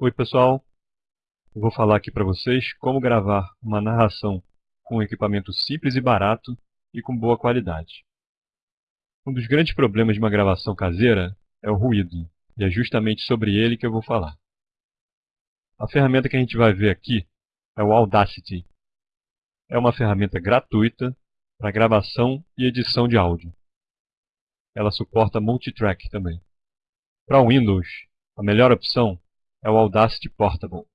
Oi pessoal, eu vou falar aqui para vocês como gravar uma narração com um equipamento simples e barato e com boa qualidade. Um dos grandes problemas de uma gravação caseira é o ruído, e é justamente sobre ele que eu vou falar. A ferramenta que a gente vai ver aqui é o Audacity. É uma ferramenta gratuita para gravação e edição de áudio. Ela suporta multitrack também. Para o Windows, a melhor opção é o Audacity Portable.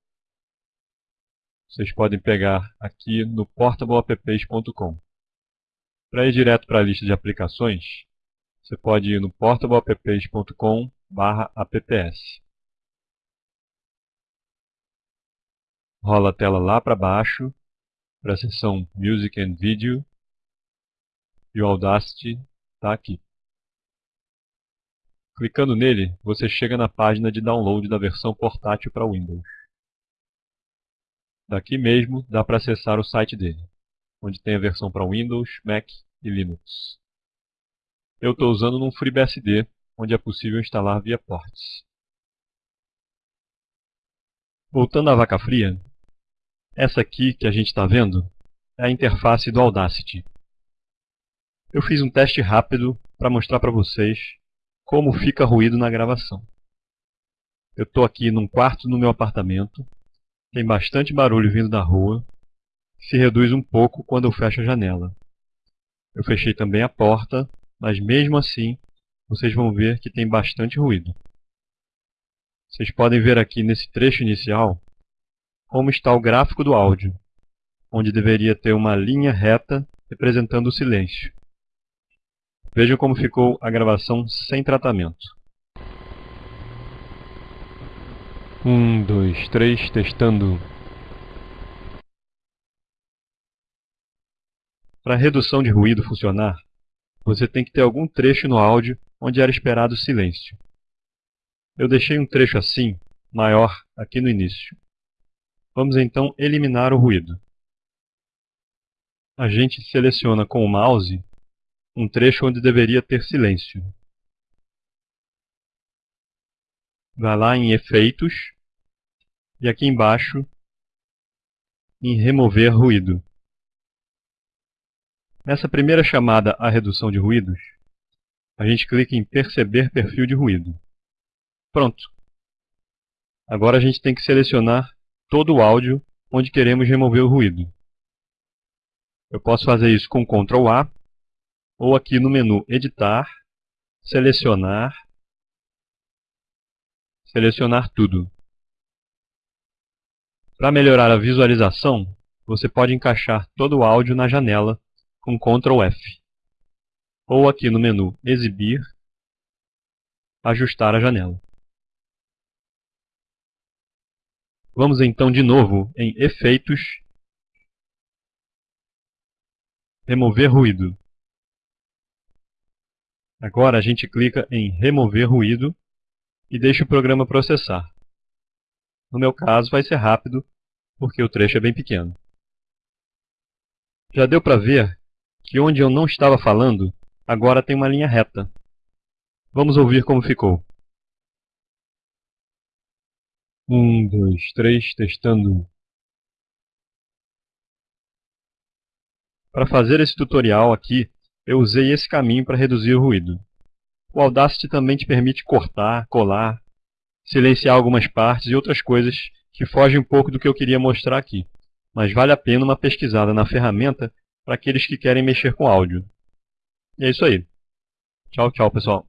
Vocês podem pegar aqui no portableapps.com. Para ir direto para a lista de aplicações, você pode ir no portableapps.com apps. Rola a tela lá para baixo, para a seção Music and Video, e o Audacity está aqui. Clicando nele, você chega na página de download da versão portátil para Windows. Daqui mesmo dá para acessar o site dele, onde tem a versão para Windows, Mac e Linux. Eu estou usando um FreeBSD, onde é possível instalar via ports. Voltando à vaca fria, essa aqui que a gente está vendo é a interface do Audacity. Eu fiz um teste rápido para mostrar para vocês como fica ruído na gravação. Eu estou aqui num quarto no meu apartamento, tem bastante barulho vindo da rua, se reduz um pouco quando eu fecho a janela. Eu fechei também a porta, mas mesmo assim vocês vão ver que tem bastante ruído. Vocês podem ver aqui nesse trecho inicial como está o gráfico do áudio, onde deveria ter uma linha reta representando o silêncio. Vejam como ficou a gravação sem tratamento. Um, dois, três, testando. Para a redução de ruído funcionar, você tem que ter algum trecho no áudio onde era esperado silêncio. Eu deixei um trecho assim, maior, aqui no início. Vamos então eliminar o ruído. A gente seleciona com o mouse um trecho onde deveria ter silêncio. Vai lá em Efeitos e aqui embaixo em Remover ruído. Nessa primeira chamada à redução de ruídos, a gente clica em Perceber perfil de ruído. Pronto. Agora a gente tem que selecionar todo o áudio onde queremos remover o ruído. Eu posso fazer isso com Ctrl A ou aqui no menu Editar, Selecionar, Selecionar tudo. Para melhorar a visualização, você pode encaixar todo o áudio na janela com Ctrl F. Ou aqui no menu Exibir, Ajustar a janela. Vamos então de novo em Efeitos, Remover ruído. Agora a gente clica em Remover ruído e deixa o programa processar. No meu caso vai ser rápido, porque o trecho é bem pequeno. Já deu para ver que onde eu não estava falando, agora tem uma linha reta. Vamos ouvir como ficou. Um, dois, três, testando. Para fazer esse tutorial aqui, eu usei esse caminho para reduzir o ruído. O Audacity também te permite cortar, colar, silenciar algumas partes e outras coisas que fogem um pouco do que eu queria mostrar aqui. Mas vale a pena uma pesquisada na ferramenta para aqueles que querem mexer com áudio. E é isso aí. Tchau, tchau, pessoal.